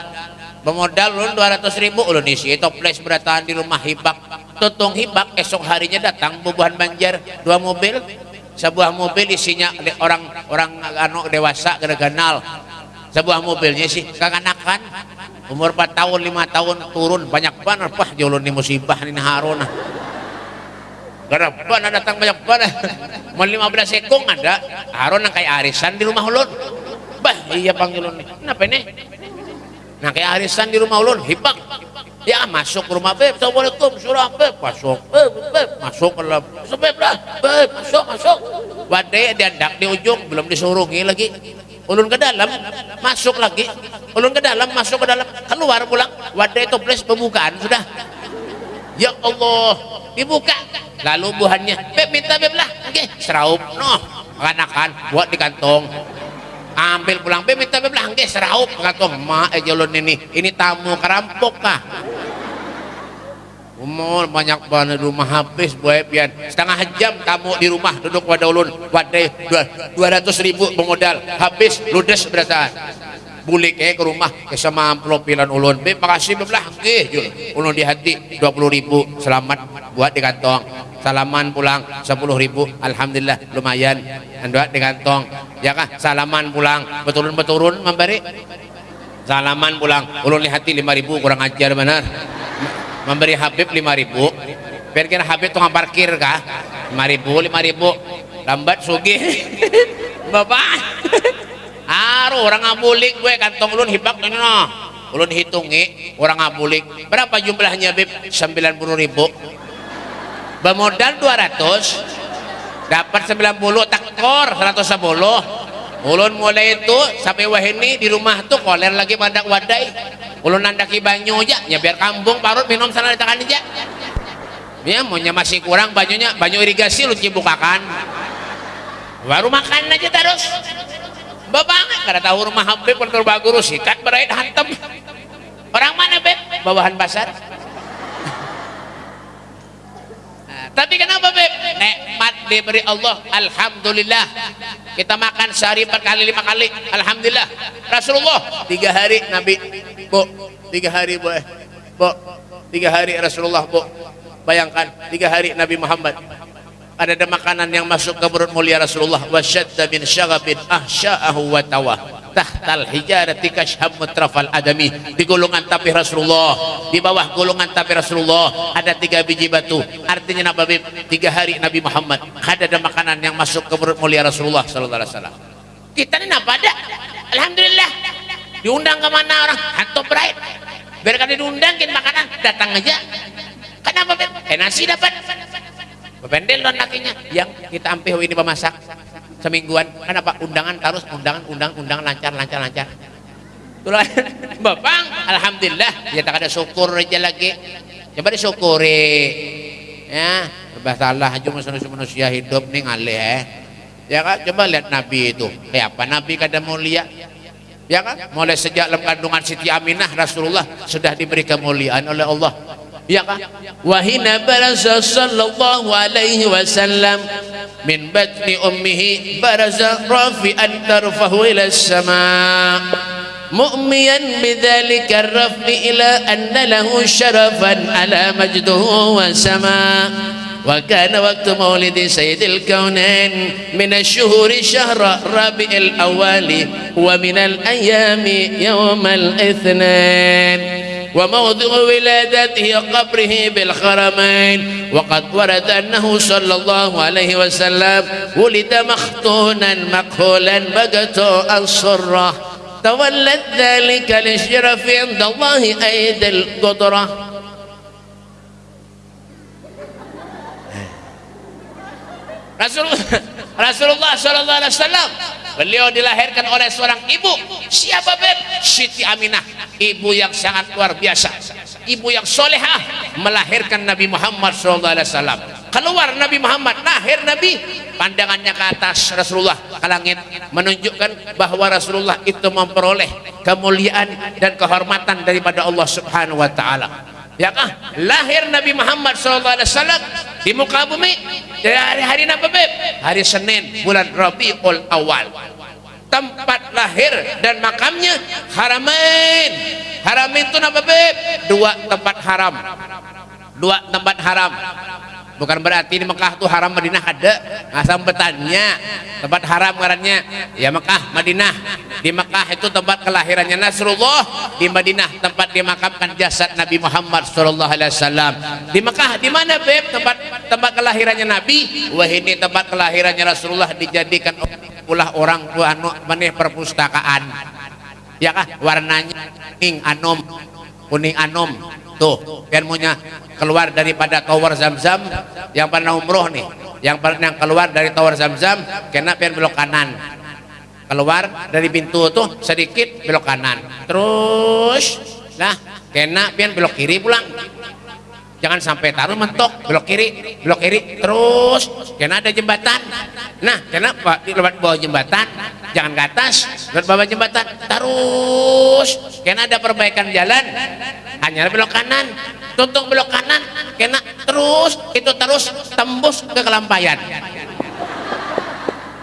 pemodal ulun 200 ribu. Ulun isi toples berataan di rumah hibak. Tutung hibak esok harinya datang bubuhan banjar dua mobil sebuah mobil isinya orang orang anu dewasa gara ganal sebuah mobilnya sih kekanakan umur 4 tahun 5 tahun turun. Banyak banget. Pah jolon ni musibah ni harun. Kenapa ada datang banyak banget. Mau 15 ekong ada. Harun kayak arisan di rumah ulun. Bah iya panggil ulun kenapa ini? Nah kayak arisan di rumah ulun hibak ya masuk rumah beb. Assalamualaikum surah beb. Masuk beb beb. Masuk dalam. Beb beb masuk masuk. Wadai dia dak di ujung. Belum disurungi lagi ulun ke dalam masuk lagi. Ulun ke dalam masuk ke dalam. Keluar pulang wadai toples pembukaan sudah. Ya Allah dibuka. Lalu buahnya beb minta beb lah oke seraup. Noh kanakan buat di kantong. Ambil pulang. Beb minta beb lah oke seraup. Kantong ma eh ini. Ini tamu kerampok kah umur banyak banget rumah habis buat pian setengah jam tamu di rumah duduk pada ulun. Wadai dua ratus ribu pemodal. Habis ludes berasa bulik eh ke rumah ke sama amplop ulun. Be makasih belah eh jul. Ulun di hati dua puluh ribu. Selamat buat di kantong. Salaman pulang sepuluh ribu. Alhamdulillah lumayan. Buat di kantong. Ya kah? Salaman pulang. Betulun betulun memberi salaman pulang. Ulun di hati lima ribu kurang ajar benar memberi Habib 5000 biar kira Habib tukang parkir kah? 5000 5000 lambat sugi bapak. Aru orang ngabulik gue kantong ulun hibak no ulun hitungi orang ngabulik. Berapa jumlahnya Habib 90 ribu. Bermodal 200 dapat 90 takor 110 ulun mulai itu sampai wah ini di rumah tuh koler lagi pada wadai ulun nandaki banyu aja ya biar kampung parut minum sana ditakan aja. Ya maunya masih kurang banyunya banyu irigasi lu cibukakan. Baru makan aja terus. Babangan kada tahu rumah Habib kalau baguru sikat berait hantem. Orang mana beb? Bawahan pasar tapi kenapa beb? Nikmat diberi Allah. Alhamdulillah. Kita makan sehari empat kali lima kali. Alhamdulillah. Rasulullah tiga hari Nabi. Bu tiga hari bu bu tiga hari Rasulullah bu bayangkan tiga hari Nabi Muhammad ada ada makanan yang masuk ke perut mulia Rasulullah. Wasyadda min syagabin ahsya'ahu wa tawah. Tahtal hijarati kashhab mutrafal adami. Di golongan tapi Rasulullah. Di bawah golongan tapi Rasulullah. Ada tiga biji batu. Artinya Nabi tiga hari Nabi Muhammad. Ada ada makanan yang masuk ke perut mulia Rasulullah sallallahu alaihi wasallam. Kita ini apa ada Alhamdulillah. Diundang ke mana orang? Hantu berait biar kan diundangin makanan datang aja. Kenapa eh nasi dapat Pendel dan lakinya. Yang kita ambil ini pemasak semingguan. Kenapa undangan terus undangan undang undang lancar lancar lancar. Itulah. Bapak Alhamdulillah. Ya tak ada syukur aja lagi. Coba disyukuri. Ya. Berbasalah aja manusia manusia hidup nih ngalih eh. Ya kan? Coba lihat Nabi itu. Kayak apa Nabi kada mulia? Ya kan? Mulai sejak dalam kandungan Siti Aminah Rasulullah sudah diberi kemuliaan oleh Allah وهنا برز صلى الله عليه وسلم من بطن أمه برز رافعا ترفه إلى السماء مؤميا بذلك الرفع إلى أن له شرفا على مجده وسماء. وكان وقت مولد سيد الكونين من الشهور شهر ربيع الأول ومن الأيام يوم الاثنين. وموضع ولادته قبره بالخرمين. وقد ورد أنه صلى الله عليه وسلم ولد مختونا مكهولا بقته الصرة تولد ذلك للشرف عند الله أيد القدرة. Rasulullah Rasulullah Shallallahu Alaihi Wasallam beliau dilahirkan oleh seorang ibu. Siapa beb? Siti Aminah. Ibu yang sangat luar biasa. Ibu yang solehah. Melahirkan Nabi Muhammad Wasallam. Keluar Nabi Muhammad. Lahir Nabi. Pandangannya ke atas Rasulullah ke langit. Menunjukkan bahwa Rasulullah itu memperoleh kemuliaan dan kehormatan daripada Allah Subhanahu Wa Taala ya kah lahir Nabi Muhammad SAW di muka bumi dari hari-hari apa beb hari Senin bulan Rabiul Awal. Tempat lahir dan makamnya Haramain Haramain itu apa beb dua tempat haram. Dua tempat haram bukan berarti di Mekah tuh haram Madinah ada. Asal bertanya tempat haram ngarannya? Ya Mekah Madinah. Di Mekah itu tempat kelahirannya Nasrullah. Di Madinah tempat dimakamkan jasad Nabi Muhammad sallallahu alaihi wasallam. Di Mekah di mana beb? Tempat tempat kelahirannya Nabi? Wah ini tempat kelahirannya Rasulullah dijadikan ulah orang tua anu maneh perpustakaan. Ya kah? Warnanya kuning anom. Kuning anom tuh kan punya keluar daripada tower zam-zam yang pernah umroh nih. Yang pernah keluar dari tower zam-zam kena pian belok kanan. Keluar dari pintu tuh sedikit belok kanan. Terus nah kena pian belok kiri pulang jangan sampai taruh mentok belok kiri belok kiri terus. Kena ada jembatan. Nah kenapa lewat bawah jembatan? Jangan ke atas lewat bawah jembatan terus. Kena ada perbaikan jalan. Hanya belok kanan. Tuntung belok kanan kena terus itu terus tembus ke kelampayan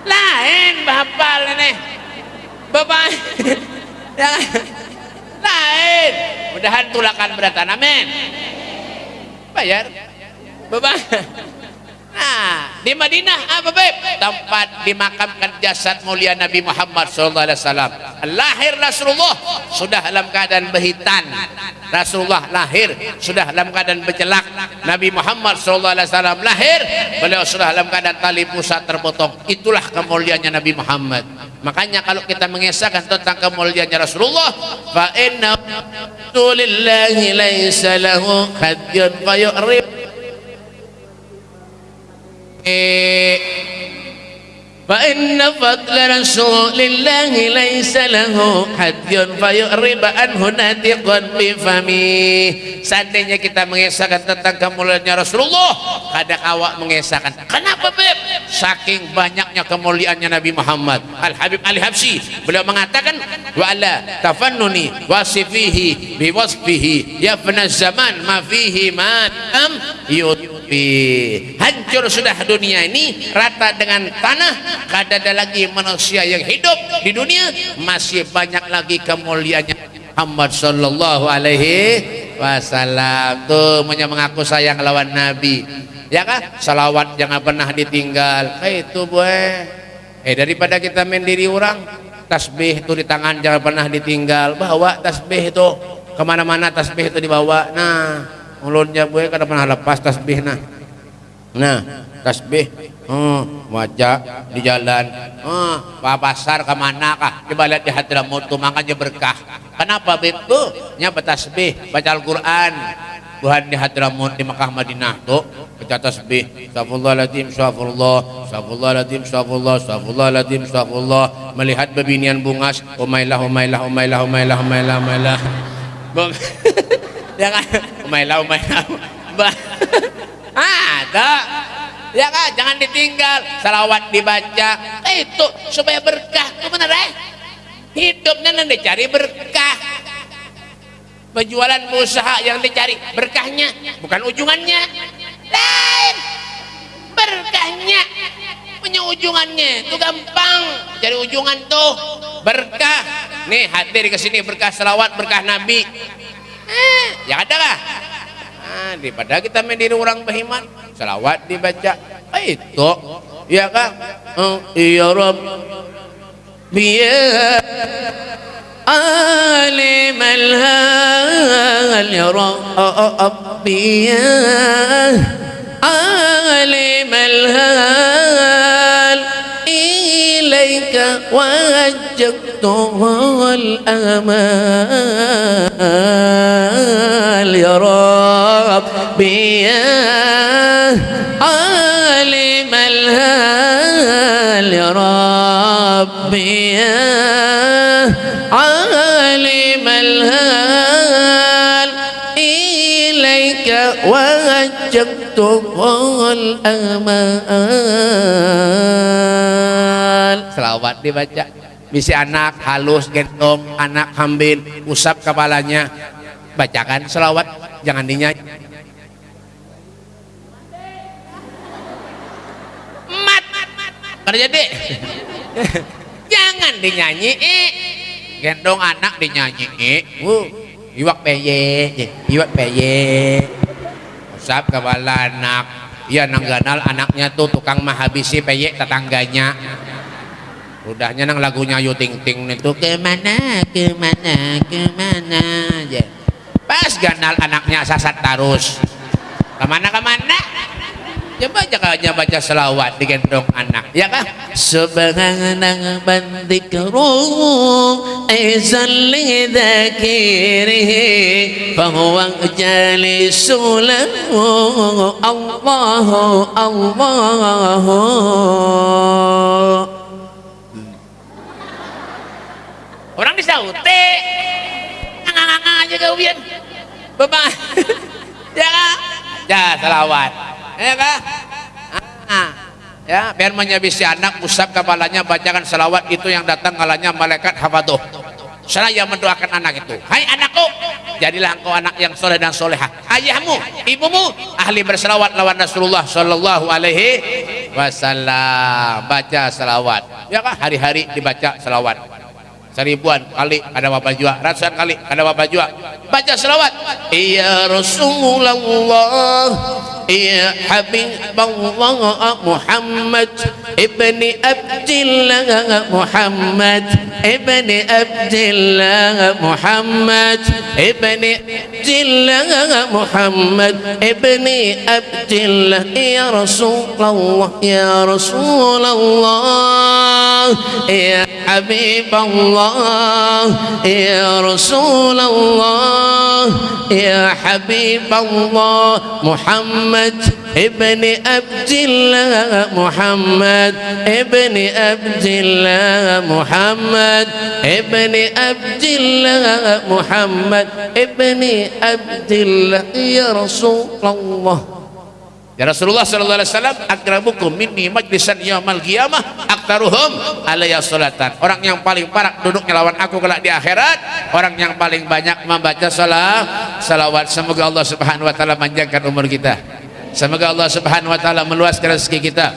lain bapal ini. Bapak. Lain. Mudahan tulakan beratan amin bayar. Bapak Nah, di Madinah apa beb? Tempat dimakamkan jasad mulia Nabi Muhammad sallallahu alaihi wasallam. Lahir Rasulullah sudah dalam keadaan behitan. Rasulullah lahir sudah dalam keadaan bercelak. Nabi Muhammad sallallahu alaihi wasallam lahir beliau sudah dalam keadaan tali pusat terpotong. Itulah kemuliaannya Nabi Muhammad. Makanya kalau kita mengisahkan tentang kemuliaannya Rasulullah, fa inna lillahi laisa lahu hadyun fayurib Eh... فإن فضل رسول الله ليس له حد فيعرب عنه ناتق بفمه seandainya kita mengisahkan tentang kemuliaannya Rasulullah kadang awak mengisahkan kenapa beb saking banyaknya kemuliaannya Nabi Muhammad Al Habib Ali Habsyi beliau mengatakan wa ala tafannuni wasifihi biwasfihi yafna zaman ma fihi ma am yutfi hancur sudah dunia ini rata dengan tanah kada ada lagi manusia yang hidup di dunia masih banyak lagi kemuliaannya. Muhammad sallallahu alaihi wasallam. Tuh punya mengaku sayang lawan Nabi. Ya kan salawat jangan pernah ditinggal. Eh itu boy eh daripada kita mendiri orang tasbih itu di tangan jangan pernah ditinggal. Bawa tasbih itu. Ke mana-mana tasbih itu dibawa. Nah mulutnya boy kada pernah lepas tasbih nah. Nah tasbih hmm, wajah di jalan. Hmm, pasar ke mana kah? Coba lihat di Hadramut tuh makanya berkah. Kenapa begitu nya tasbih baca Al-Quran. Tuhan di Hadramut di Mekah Madinah. Tuh baca tasbih. Astagfirullahaladzim Astagfirullah Astagfirullahaladzim Astagfirullah Astagfirullahaladzim Astagfirullah melihat bebinian bungas Umailah Umailah Umailah Umailah Umailah Umailah ya kan Umailah Umailah ya kan? Jangan ditinggal. Salawat dibaca. Eh, itu supaya berkah. Itu benar eh hidupnya yang dicari berkah. Penjualan usaha yang dicari berkahnya bukan ujungannya. Lain. Berkahnya. Punya ujungannya. Itu gampang. Cari ujungan tuh. Berkah. Nih hadir ke sini. Berkah salawat berkah nabi. Eh, ya ada lah nah, daripada kita mendiri orang behiman selawat dibaca. Ah, itu. Ya kan? Oh, ya Rob. Biya alim al ya Rabbi ya alim al إليك وجهت الأمال. يا ربي يا عالم الهال. يا ربي يا عالم الهال. إليك وجهت الأمال. Selawat dibaca. Bisa anak halus gendong anak hambin usap kepalanya. Bacakan selawat jangan dinyanyi. Mat. Kerja dek jangan dinyanyi. Gendong anak dinyanyi uh, iwak peye iwak peye. Usap kepala anak. Ya nangganal anaknya tuh tukang mahabisi peye tetangganya udahnya nang lagunya Ayu Ting Ting itu ke mana ke mana ke mana? Aja. Pas ganal anaknya sasat terus ke mana ke mana? Coba jangan baca selawat digendong anak ya kan? Subhanallah bandikru aizan li dzakirihi fahuwa jalisu lahu Allahu Allahu orang disaute nganga aja kalian bebas ya kan ya selawat ya kan ah, ya biar menyabisi anak usap kepalanya bacakan selawat itu yang datang kalanya malaikat hafaduh saya mendoakan anak itu. Hai anakku. Jadilah engkau anak yang soleh dan soleha ayahmu ibumu ahli berselawat lawan Rasulullah Shallallahu Alaihi Wasallam. Baca selawat ya kan hari-hari dibaca selawat seribuan kali ada bapak juga ratusan kali ada bapak juga baca selawat. Ya Rasulullah ya Habibullah Muhammad ibni Abdillah Muhammad ibni Abdillah Muhammad ibni Abdillah Muhammad ibni Abdillah ya Rasulullah ya Rasulullah ya Habibullah ya Rasulullah ya Habibullah Muhammad ibni Abdillah Muhammad ibni Abdillah Muhammad ibni Abdillah Muhammad ibni Abdillah ya Rasulullah Ya Rasulullah sallallahu alaihi wasallam akrabukum minni majlisan yaumil qiyamah aktaruhum alayya salatan. Orang yang paling parah duduknya lawan aku kelak di akhirat, orang yang paling banyak membaca salat salawat. Semoga Allah Subhanahu wa taala panjangkan umur kita. Semoga Allah Subhanahu wa taala meluaskan rezeki kita.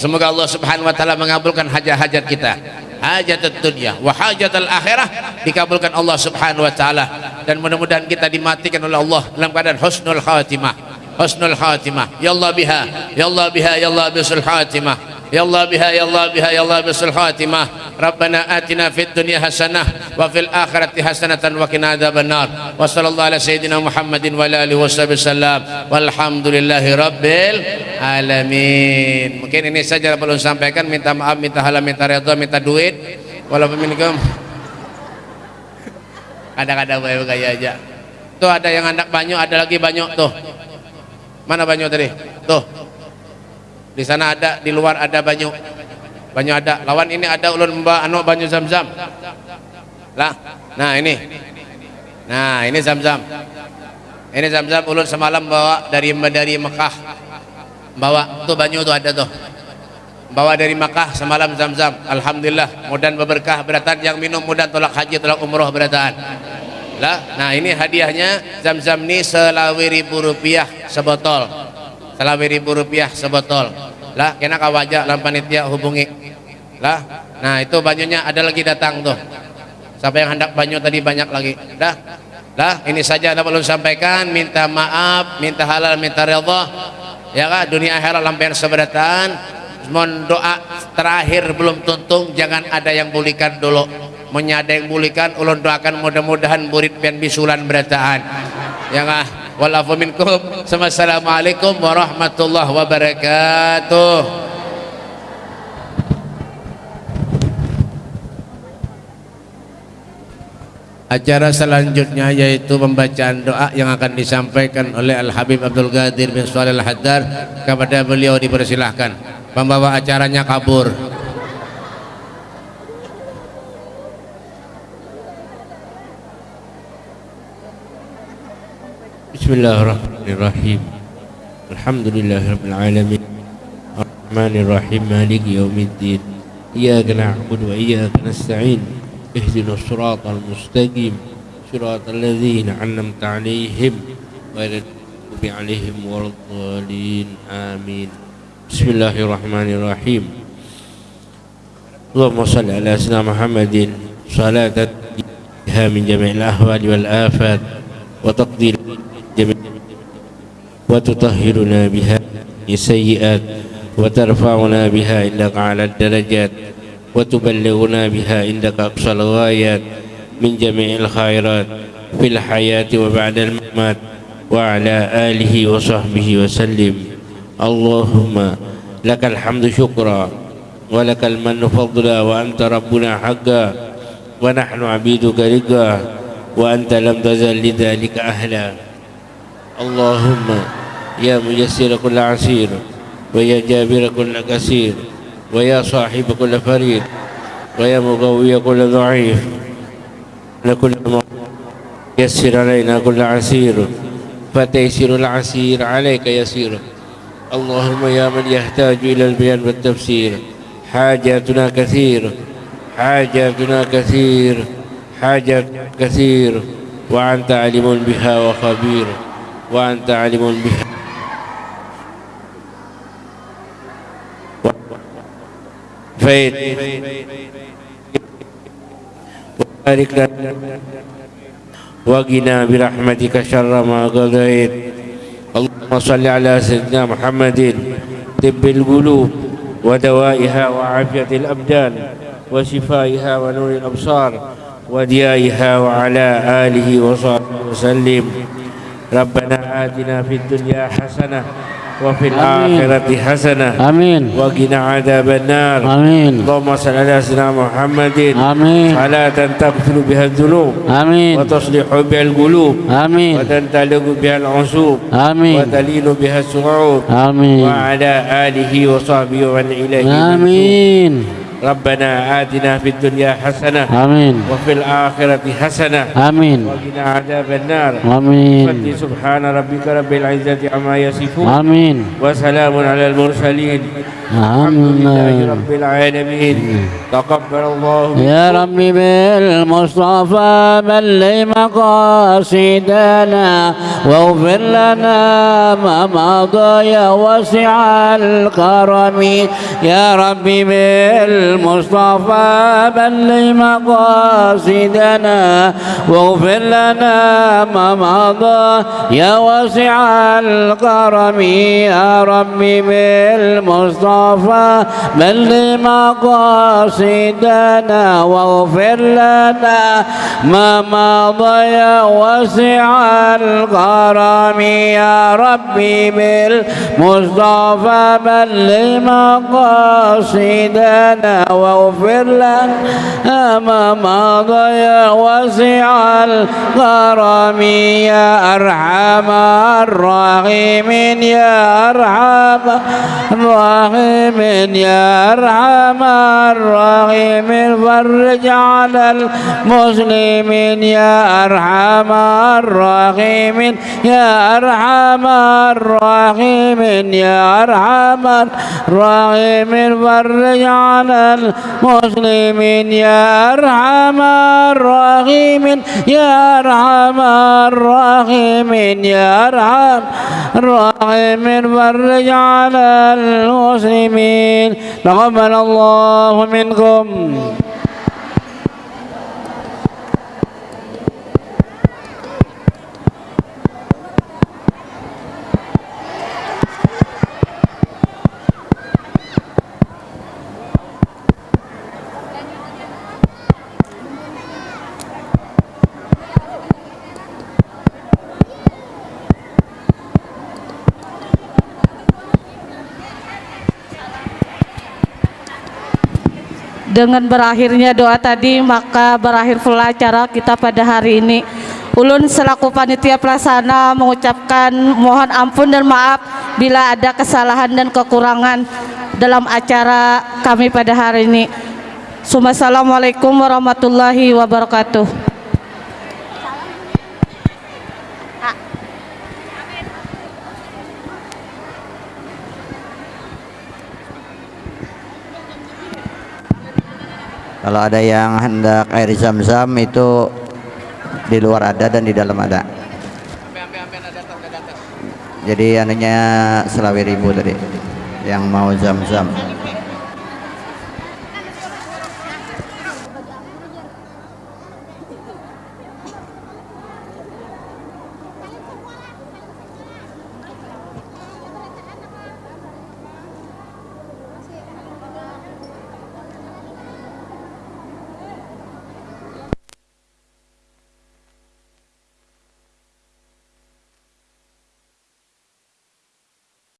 Semoga Allah Subhanahu wa taala mengabulkan hajat-hajat kita. Hajat dunia wa hajat akhirah dikabulkan Allah Subhanahu wa taala dan mudah-mudahan kita dimatikan oleh Allah dalam keadaan husnul khatimah. Husnul khatimah. Ya Allah biha. Ya Allah biha. Ya Allah bisul khatimah. Ya Allah biha. Ya Allah biha. Ya Allah bisul khatimah. Rabbana atina fid dunya hasanah wa fil akhirati hasanatan wa qina adzabannar. Wa sallallahu ala sayyidina Muhammadin wa ala alihi wasallam walhamdulillahi rabbil alamin. Mungkin ini saja perlu sampaikan. Minta maaf minta halal minta redha minta duit. Walaupun minkum. Kadang-kadang gaya aja. Tuh ada yang anak banyak ada lagi banyak tuh Mana banyu tadi? Tuh. Di sana ada, di luar ada banyu. Banyu ada. Lawan ini ada ulun mbak anu banyu zam-zam. Lah. Nah, ini. Nah, ini zam-zam. Ini zam-zam ulun semalam bawa dari dari Mekah. Bawa tuh banyu tuh ada tuh. Bawa dari Mekah semalam zam-zam. Alhamdulillah, mudah berberkah beratan yang minum mudah tolak haji tolak umroh beratan lah nah ini hadiahnya zam-zam ini selawi ribu rupiah sebotol. Selawi ribu rupiah sebotol. Lah kena kawajak dalam panitia hubungi. Lah nah itu banyunya ada lagi datang tuh. Siapa yang hendak banyu tadi banyak lagi. Dah. Lah ini saja ada perlu sampaikan. Minta maaf minta halal minta redha ya kak dunia akhirat lampian seberatan. Mohon doa terakhir belum tuntung. Jangan ada yang bulikan dulu menyadeng bulikan ulun doakan mudah-mudahan murid pian bisulan berataan ya ngah walafu minkum assalamualaikum warahmatullahi wabarakatuh Acara selanjutnya yaitu pembacaan doa yang akan disampaikan oleh Al Habib Abdul Qadir bin Shalih Al Haddar kepada beliau dipersilahkan. Pembawa acaranya kabur.
بسم الله الرحمن الرحيم. الحمد لله رب العالمين. الرحمن الرحيم. مالك يوم الدين. إياك نعبد وإياك نستعين. اهدنا الصراط المستقيم. صراط الذين أنعمت عليهم غير المغضوب عليهم ولا الضالين. آمين. بسم الله الرحمن الرحيم. اللهم صل على سيدنا محمد. صلاة من جميع الأهوال والآفات. وتقدير وتطهرنا بها من السيئات وترفعنا بها عندك على الدرجات وتبلغنا بها عندك أقصى الغايات من جميع الخيرات في الحياة وبعد الممات وعلى آله وصحبه وسلم. اللهم لك الحمد شكرا ولك المن فضلا وأنت ربنا حقا ونحن عبيدك رقا وأنت لم تزل لذلك أهلا. اللهم يا ميسر كل عسير ويا جابر كل كثير ويا صاحب كل فريد ويا مقوي كل ضعيف. لكل يسر علينا كل عسير فتيسر العسير عليك يسير. اللهم يا من يحتاج إلى البيان والتفسير حاجاتنا كثير حاجاتنا كثير حاجات كثير وأنت علم بها وخبير. وأنت علم بها فيد وبارك لنا. وقنا برحمتك شر ما قضيت. اللهم صل على سيدنا محمد. طب القلوب ودوائها وعافية الأبدان وشفائها ونور الأبصار وديائها وعلى آله وصحبه وسلم. ربنا آتنا في الدنيا حسنة وفي الآخرة حسنة
آمين.
وقنا عذاب النار.
آمين.
اللهم صل على سيدنا محمد.
آمين.
صلاة تغفر بها الذنوب.
آمين.
وتصلح بها القلوب.
آمين.
وتنطلق بها العصوب.
آمين.
وتلين بها الصعوب.
آمين.
وعلى آله وصحبه ومن إليه.
آمين.
ربنا آتنا في الدنيا حسنة
آمين.
وفي الآخرة حسنة
آمين.
وقنا عذاب النار.
آمين.
سبحان ربك رب العزة عما يصفون.
آمين.
وسلام على المرسلين. الحمد لله
آمين
رب العالمين. تقبل الله
يا ربي بالمصطفى بلغ مقاصدنا واغفر لنا ما مضى يا واسع الكرم. يا ربي بالمصطفى بلغ مقاصدنا واغفر لنا ما مضى يا واسع الكرم. يا ربي بالمصطفى بلغ مقاصدنا واغفر لنا ما مضى يا واسع الكرم يا ربي بالمصطفى بلغ مقاصدنا واغفر لنا ما مضى يا واسع الكرم يا أرحم الراحمين يا أرحم الراحمين يا أرحم الراحمين فرج على المسلمين يا أرحم الراحمين يا أرحم الراحمين يا أرحم الراحمين فرج على المسلمين يا أرحم الراحمين يا أرحم الراحمين يا أرحم الراحمين فرج على المسلمين. تقبل الله منكم
Dengan berakhirnya doa tadi maka berakhir pula acara kita pada hari ini. Ulun selaku panitia pelaksana mengucapkan mohon ampun dan maaf bila ada kesalahan dan kekurangan dalam acara kami pada hari ini. Assalamualaikum warahmatullahi wabarakatuh.
Kalau ada yang hendak air zam-zam itu di luar ada dan di dalam ada. Jadi anunya selawi ribu tadi yang mau zam-zam